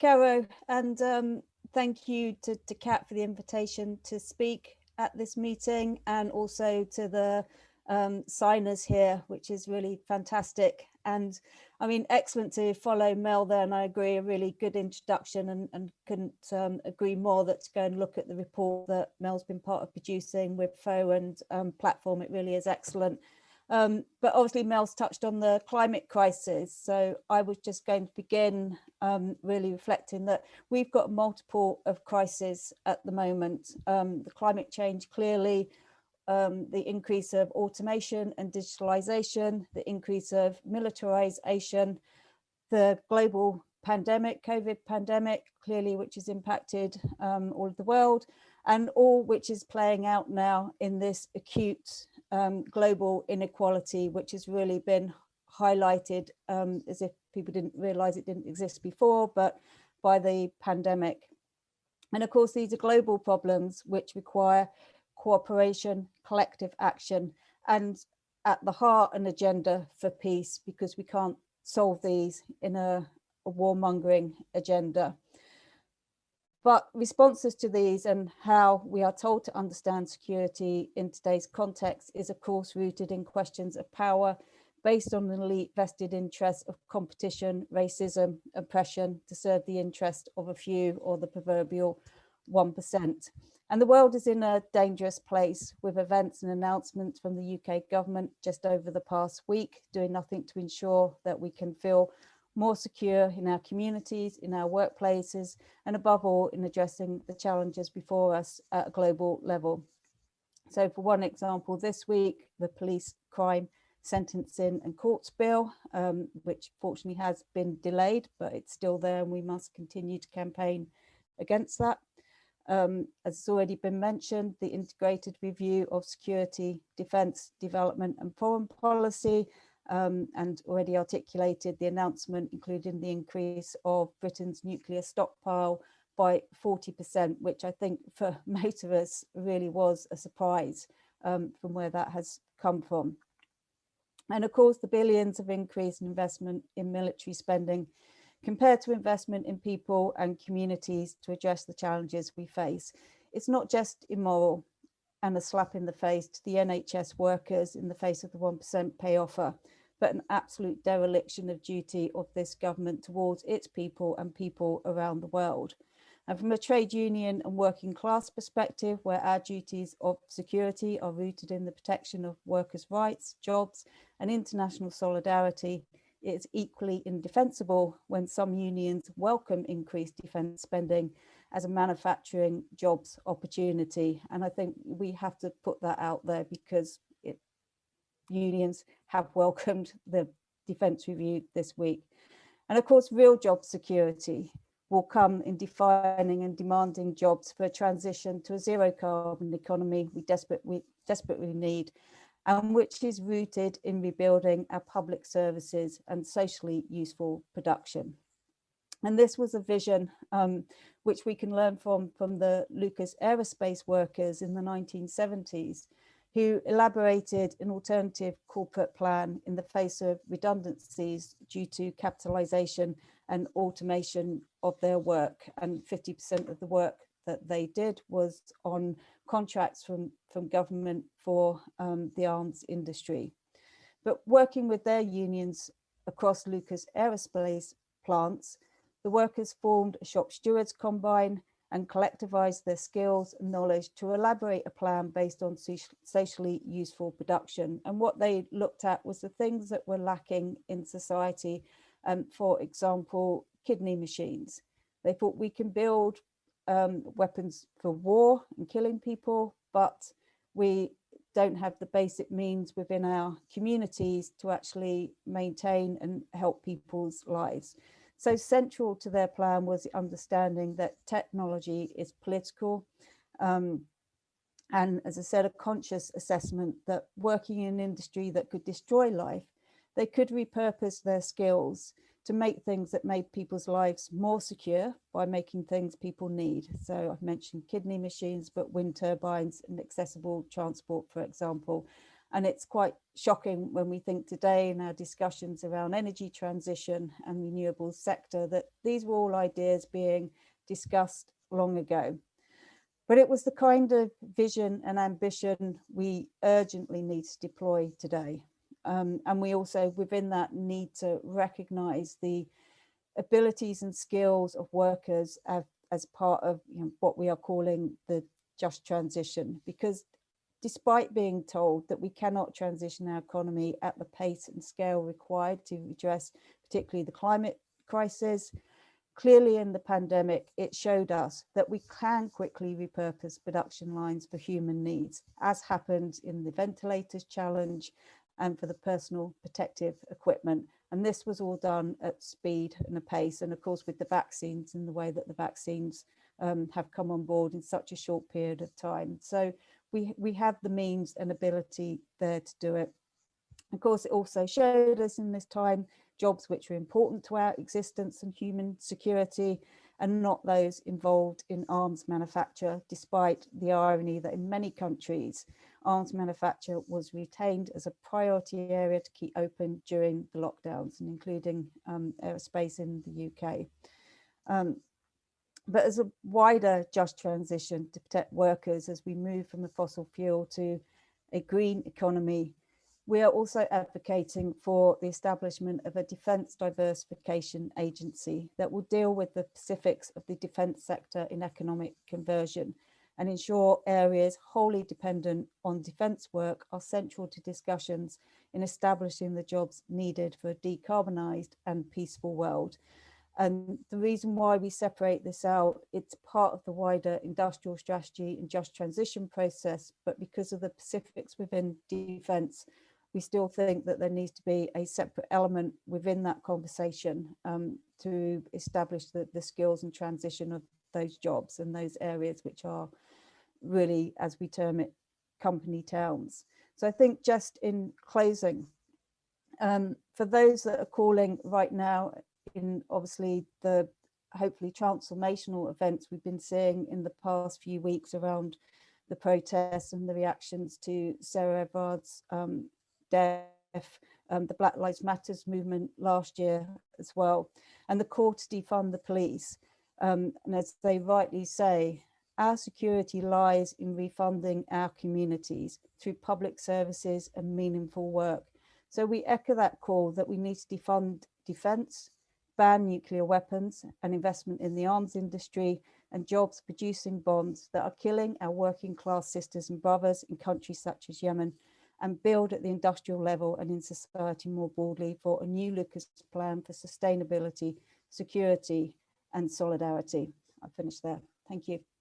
Caro, and um, thank you to, to Kat for the invitation to speak at this meeting and also to the um, signers here, which is really fantastic. And I mean, excellent to follow Mel there, and I agree, a really good introduction and, and couldn't um, agree more that to go and look at the report that Mel's been part of producing with FO and um, platform, it really is excellent. Um, but obviously Mel's touched on the climate crisis. So I was just going to begin um, really reflecting that we've got multiple of crises at the moment. Um, the climate change clearly, um, the increase of automation and digitalization, the increase of militarization, the global pandemic, COVID pandemic, clearly, which has impacted um, all of the world, and all which is playing out now in this acute um, global inequality, which has really been highlighted um, as if people didn't realize it didn't exist before, but by the pandemic. And of course, these are global problems which require cooperation, collective action, and at the heart an agenda for peace, because we can't solve these in a, a warmongering agenda. But responses to these and how we are told to understand security in today's context is of course rooted in questions of power based on an elite vested interests of competition, racism, oppression to serve the interest of a few or the proverbial 1%. And the world is in a dangerous place with events and announcements from the UK government just over the past week, doing nothing to ensure that we can feel more secure in our communities, in our workplaces, and above all, in addressing the challenges before us at a global level. So for one example, this week, the police crime sentencing and courts bill, um, which fortunately has been delayed, but it's still there and we must continue to campaign against that. Um, as has already been mentioned, the integrated review of security, defence, development and foreign policy um, and already articulated the announcement, including the increase of Britain's nuclear stockpile by 40%, which I think for most of us really was a surprise um, from where that has come from. And of course, the billions of increase in investment in military spending compared to investment in people and communities to address the challenges we face. It's not just immoral and a slap in the face to the NHS workers in the face of the 1% pay offer, but an absolute dereliction of duty of this government towards its people and people around the world. And from a trade union and working class perspective, where our duties of security are rooted in the protection of workers' rights, jobs and international solidarity, it's equally indefensible when some unions welcome increased defence spending as a manufacturing jobs opportunity. And I think we have to put that out there because unions have welcomed the defence review this week. And of course, real job security will come in defining and demanding jobs for a transition to a zero carbon economy we, desperate, we desperately need and which is rooted in rebuilding our public services and socially useful production. And this was a vision um, which we can learn from from the Lucas aerospace workers in the 1970s who elaborated an alternative corporate plan in the face of redundancies due to capitalization and automation of their work. And 50% of the work that they did was on contracts from, from government for um, the arms industry. But working with their unions across Lucas Aerospace plants, the workers formed a shop stewards combine and collectivise their skills and knowledge to elaborate a plan based on socially useful production. And what they looked at was the things that were lacking in society. Um, for example, kidney machines. They thought we can build um, weapons for war and killing people, but we don't have the basic means within our communities to actually maintain and help people's lives. So central to their plan was the understanding that technology is political. Um, and as I said, a conscious assessment that working in an industry that could destroy life, they could repurpose their skills to make things that made people's lives more secure by making things people need. So I've mentioned kidney machines, but wind turbines and accessible transport, for example. And it's quite shocking when we think today in our discussions around energy transition and renewables sector that these were all ideas being discussed long ago. But it was the kind of vision and ambition we urgently need to deploy today. Um, and we also within that need to recognize the abilities and skills of workers as, as part of you know, what we are calling the just transition because despite being told that we cannot transition our economy at the pace and scale required to address particularly the climate crisis, clearly in the pandemic, it showed us that we can quickly repurpose production lines for human needs, as happened in the ventilators challenge and for the personal protective equipment. And this was all done at speed and a pace. And of course, with the vaccines and the way that the vaccines um, have come on board in such a short period of time. So we, we have the means and ability there to do it. Of course, it also showed us in this time jobs which are important to our existence and human security and not those involved in arms manufacture, despite the irony that in many countries, arms manufacture was retained as a priority area to keep open during the lockdowns and including um, aerospace in the UK. Um, but as a wider just transition to protect workers as we move from a fossil fuel to a green economy, we are also advocating for the establishment of a defence diversification agency that will deal with the specifics of the defence sector in economic conversion and ensure areas wholly dependent on defence work are central to discussions in establishing the jobs needed for a decarbonised and peaceful world. And the reason why we separate this out, it's part of the wider industrial strategy and just transition process, but because of the specifics within defence, we still think that there needs to be a separate element within that conversation um, to establish the, the skills and transition of those jobs and those areas which are really, as we term it, company towns. So I think just in closing, um, for those that are calling right now in obviously the hopefully transformational events we've been seeing in the past few weeks around the protests and the reactions to Sarah Everard's um, death, um, the Black Lives Matters movement last year as well, and the call to defund the police. Um, and as they rightly say, our security lies in refunding our communities through public services and meaningful work. So we echo that call that we need to defund defence, ban nuclear weapons and investment in the arms industry and jobs producing bonds that are killing our working class sisters and brothers in countries such as Yemen and build at the industrial level and in society more broadly for a new Lucas plan for sustainability, security and solidarity. I'll finish there. Thank you.